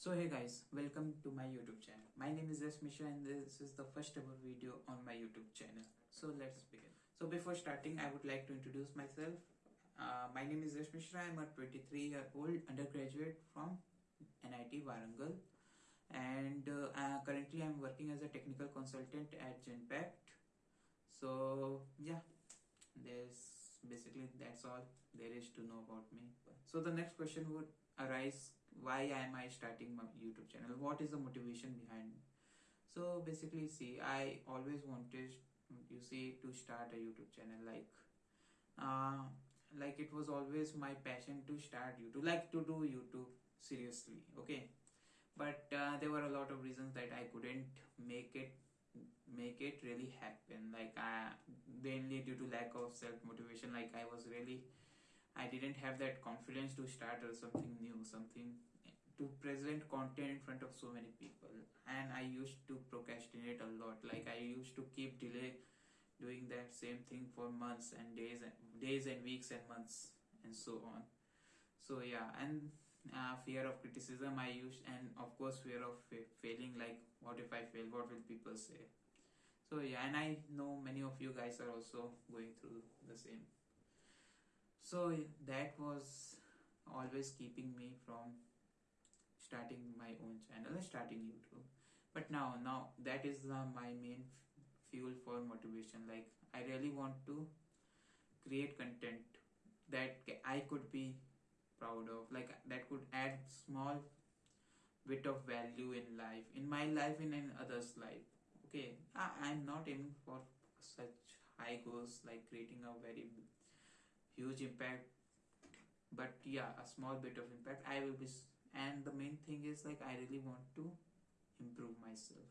So hey guys, welcome to my YouTube channel. My name is Yash Mishra and this is the first ever video on my YouTube channel. So let's begin. So before starting, I would like to introduce myself. Uh, my name is Yash Mishra. I'm a 23 year old undergraduate from NIT Warangal and uh, uh, currently I'm working as a technical consultant at Genpact. So yeah, there's basically that's all there is to know about me. So the next question would arise why am i starting my youtube channel? What is the motivation behind? So basically see i always wanted you see to start a youtube channel like uh like it was always my passion to start youtube like to do youtube seriously okay? But uh, there were a lot of reasons that i couldn't make it make it really happen. Like uh, mainly due to lack of self motivation like i was really I didn't have that confidence to start or something new, something to present content in front of so many people. And I used to procrastinate a lot. Like I used to keep delay doing that same thing for months and days and days and weeks and months and so on. So yeah, and uh, fear of criticism I used, and of course fear of fa failing. Like what if I fail? What will people say? So yeah, and I know many of you guys are also going through the same so that was always keeping me from starting my own channel starting youtube. But now now that is uh, my main fuel for motivation. Like i really want to create content that i could be proud of. Like that could add small bit of value in life in my life in, in others life. Okay I, i'm not aiming for such high goals like creating a very huge impact but yeah a small bit of impact. I will be and the main thing is like i really want to improve myself.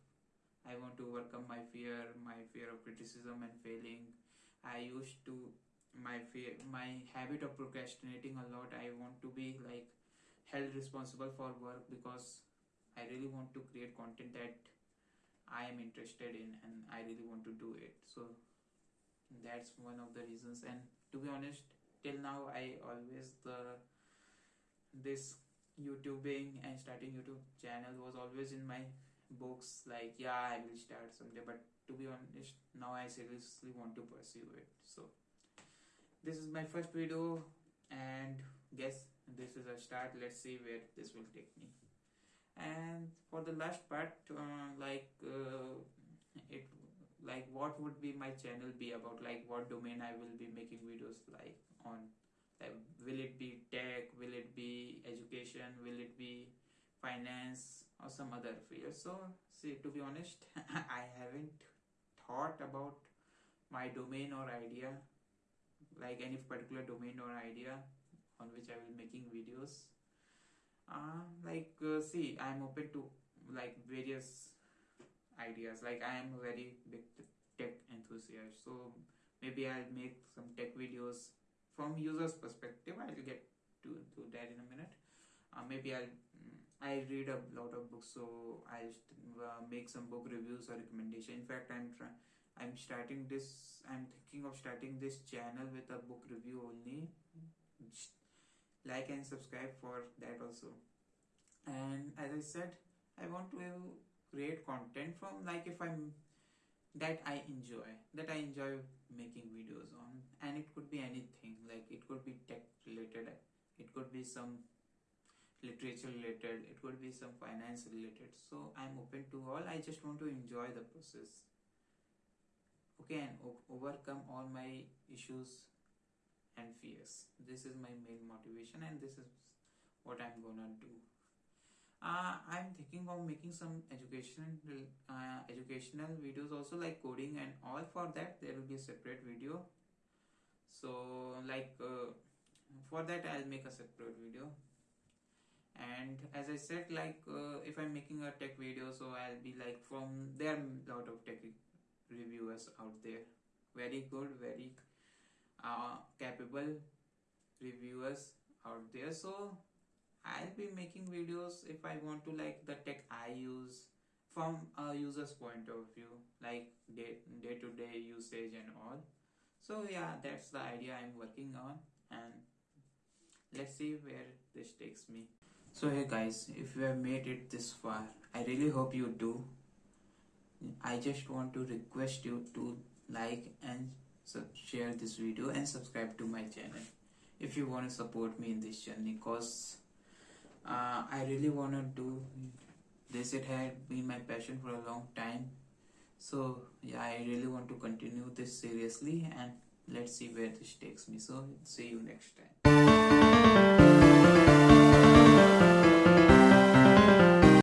I want to overcome my fear my fear of criticism and failing. I used to my fear my habit of procrastinating a lot. I want to be like held responsible for work because i really want to create content that i am interested in and i really want to do it. So that's one of the reasons. And to be honest till now i always the this youtubing and starting youtube channel was always in my books. Like yeah i will start someday but to be honest now i seriously want to pursue it. So this is my first video and guess this is a start. Let's see where this will take me. And for the last part uh, like uh, it like what would be my channel be about? Like what domain i will be making videos like on? Like will it be tech? Will it be education? Will it be finance or some other field? So see to be honest i haven't thought about my domain or idea like any particular domain or idea on which i will making videos. Uh, like uh, see i'm open to like various ideas. Like i am a very big tech enthusiast so maybe i'll make some tech videos from users perspective. I'll get to, to that in a minute. Uh, maybe i'll mm, i read a lot of books so i'll uh, make some book reviews or recommendation. In fact i'm trying i'm starting this i'm thinking of starting this channel with a book review only. Like and subscribe for that also. And as i said i want to create content from like if i'm that i enjoy that i enjoy making videos on. And it could be anything like it could be tech related it could be some literature related it could be some finance related. So i'm open to all. I just want to enjoy the process. Okay and overcome all my issues and fears. This is my main motivation and this is what i'm gonna do uh, I'm thinking of making some education uh, educational videos also like coding and all for that. There will be a separate video. So like uh, for that I'll make a separate video. And as I said like uh, if I'm making a tech video so I'll be like from there are a lot of tech reviewers out there. Very good very uh, capable reviewers out there. So I'll be making videos if I want to like the tech I use from a user's point of view like day, day to day usage and all so yeah that's the idea I'm working on and let's see where this takes me So hey guys, if you have made it this far, I really hope you do. I just want to request you to like and share this video and subscribe to my channel if you want to support me in this journey cause uh, I really want to do this. It had been my passion for a long time. So yeah I really want to continue this seriously and let's see where this takes me. So see you next time